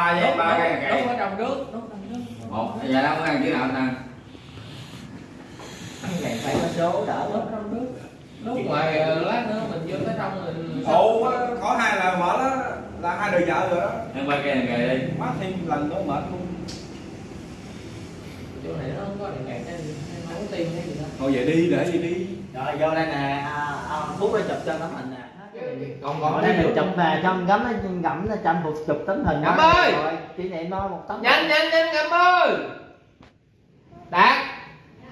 ba với ba cái đúng cây ở trong nước đúng trong nước. Một giờ đâu có ăn chữ nào nè này phải có số đỡ đúng trong nước. Lúc ngoài lát nữa mình vô tới trong mình ồ có hai là mở đó là hai đời vợ rồi đó. Ăn ba cây này đi. Má thêm lần nữa mệt luôn. Chỗ này nó không có đèn cạn nên không có tiền hay gì đâu thôi vậy đi để gì đi. Rồi vô đây nè. À, à, phút nó chụp cho tấm hình nè còn còn đây chụp về trong gấm nó gẫm nó tranh một chụp tấm hình đó. ơi! rồi kỷ niệm nó một tấm nhanh nhanh nhanh ngậm ơi! Đạt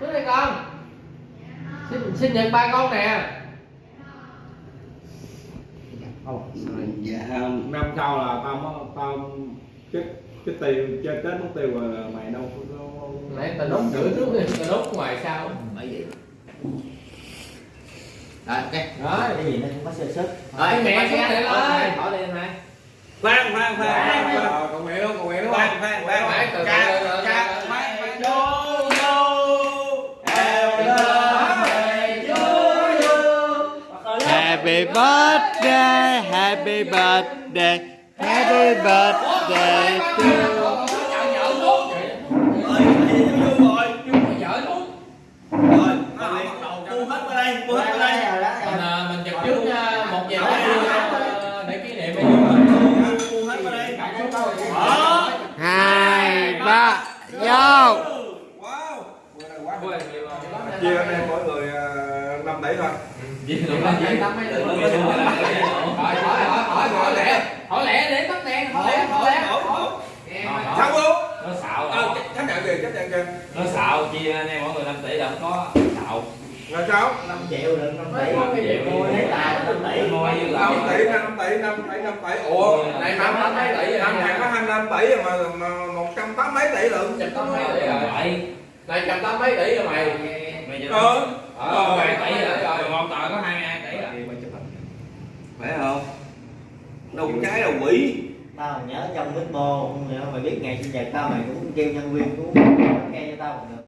xuống đây con. Xin sinh nhật ba con nè. Dạ năm sau là tao mới tao cái cái tiền chơi tết mất tiêu rồi mày đâu nãy tao đốt giữa trước tao đốt ngoài sau bởi vậy rồi ok. Đó cái gì nó cũng có sơ xuất rồi mẹ xuống đây lên bỏ đi này khoan khoan khoan. Ờ, còn mẹ luôn còn mẹ đúng khoan không khoan. Khoan, khoan khoan. Khoan Happy birthday, happy birthday, happy birthday to you. ơi vô rồi vợ luôn rồi nó lại bắt đầu cu hết qua đây cu hết qua đây rồi đó mình à, mình chụp trước một giờ để kỷ niệm Hai, ba, vô. chia anh em mỗi người ờ, năm tỷ thôi hỏi hỏi hỏi lẹ để tắt đèn hỏi lẹ sao luôn nó xạo ờ chấp nhận kìa chấp nhận kìa nó xạo chia anh em mỗi người 5 tỷ là không có xạo rồi sao 5 triệu được 5 tỷ. Mấy triệu. mua lấy tài 5 tỷ. Mua như là năm tỷ năm tỷ năm tỷ năm tỷ ủa này năm mấy tỷ rồi năm hàng có hai năm tỷ rồi mà mà một trăm tám mấy tỷ chụp tám mấy tỷ rồi. Vậy này chụp tám mấy tỷ rồi mày. Mày ờ. Ờ mày tỷ rồi một tờ có 22 tỷ rồi. Phải không? Đâu có trái đâu quỷ. Tao nhớ trong mít bô mày biết ngày sinh nhật tao mày cũng kêu nhân viên cũng nghe cho tao được